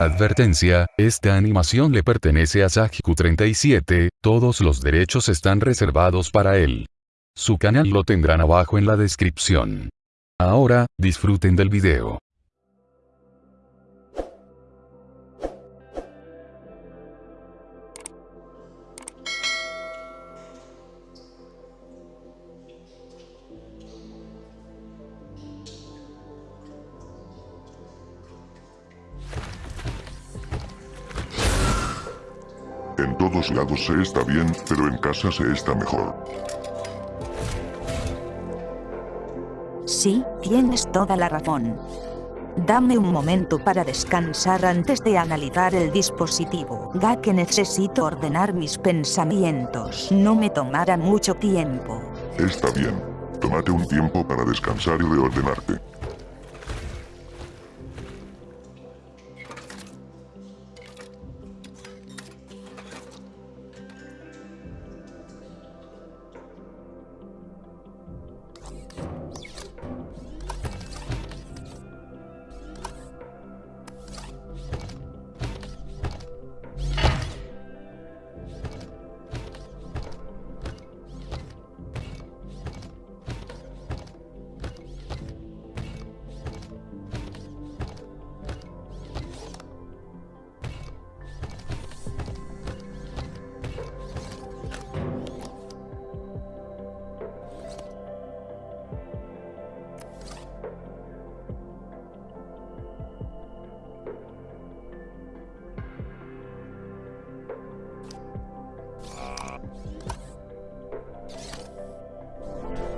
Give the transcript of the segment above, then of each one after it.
Advertencia, esta animación le pertenece a Sajiku37, todos los derechos están reservados para él. Su canal lo tendrán abajo en la descripción. Ahora, disfruten del video. En todos lados se está bien, pero en casa se está mejor. Sí, tienes toda la razón. Dame un momento para descansar antes de analizar el dispositivo, ya que necesito ordenar mis pensamientos. No me tomará mucho tiempo. Está bien. Tómate un tiempo para descansar y reordenarte.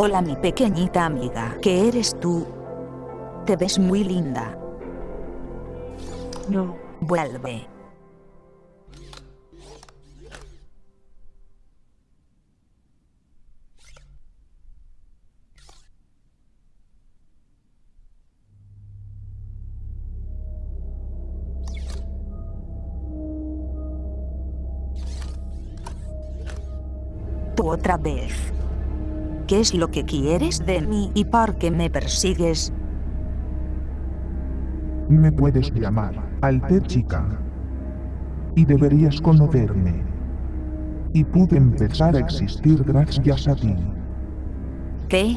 Hola mi pequeñita amiga, ¿qué eres tú? Te ves muy linda. No, Vuelve. Tú otra vez. ¿Qué es lo que quieres de mí y por qué me persigues? Me puedes llamar Alter Chica. Y deberías conocerme. Y pude empezar a existir gracias a ti. ¿Qué?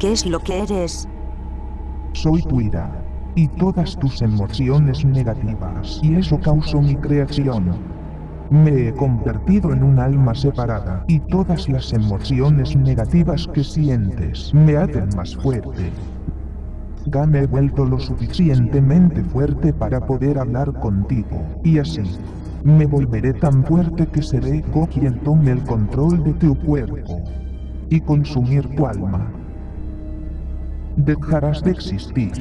¿Qué es lo que eres? Soy tu ira. Y todas tus emociones negativas. Y eso causó mi creación. Me he convertido en un alma separada. Y todas las emociones negativas que sientes me hacen más fuerte. Ya me he vuelto lo suficientemente fuerte para poder hablar contigo, y así, me volveré tan fuerte que seré Go quien tome el control de tu cuerpo, y consumir tu alma. Dejarás de existir.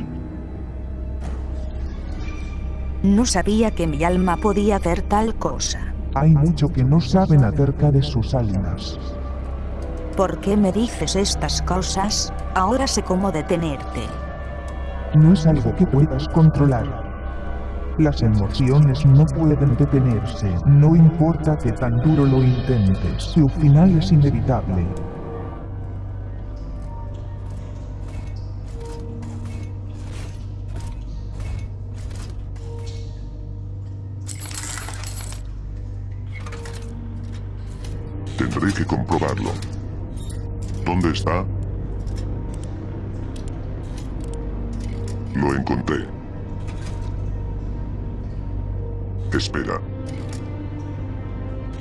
No sabía que mi alma podía hacer tal cosa. Hay mucho que no saben acerca de sus almas. ¿Por qué me dices estas cosas? Ahora sé cómo detenerte. No es algo que puedas controlar. Las emociones no pueden detenerse, no importa que tan duro lo intentes, su final es inevitable. Tendré que comprobarlo. ¿Dónde está? Lo encontré. Espera.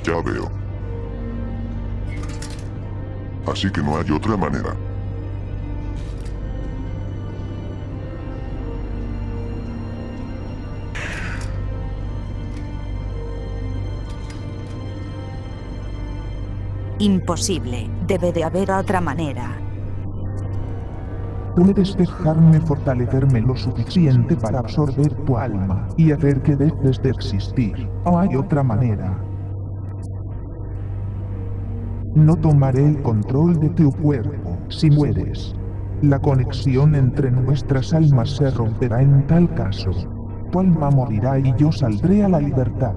Ya veo. Así que no hay otra manera. Imposible. Debe de haber otra manera. Puedes dejarme fortalecerme lo suficiente para absorber tu alma y hacer que dejes de existir. ¿O hay otra manera? No tomaré el control de tu cuerpo si mueres. La conexión entre nuestras almas se romperá en tal caso. Tu alma morirá y yo saldré a la libertad.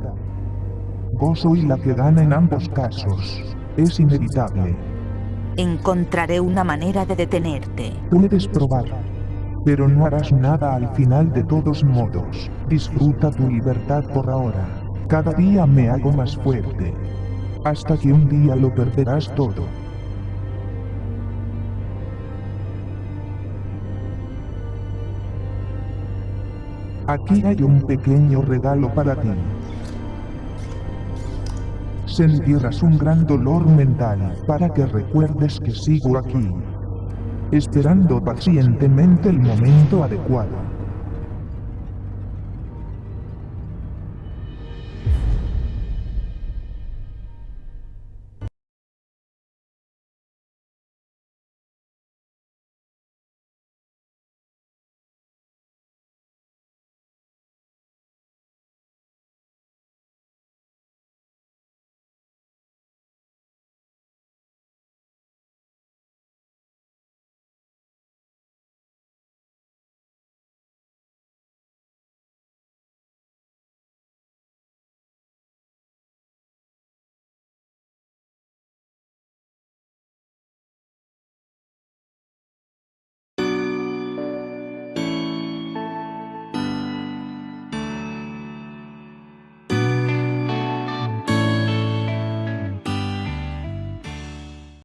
Vos soy la que gana en ambos casos. Es inevitable. Encontraré una manera de detenerte. Puedes probar. Pero no harás nada al final de todos modos. Disfruta tu libertad por ahora. Cada día me hago más fuerte. Hasta que un día lo perderás todo. Aquí hay un pequeño regalo para ti. Sentirás un gran dolor mental para que recuerdes que sigo aquí, esperando pacientemente el momento adecuado.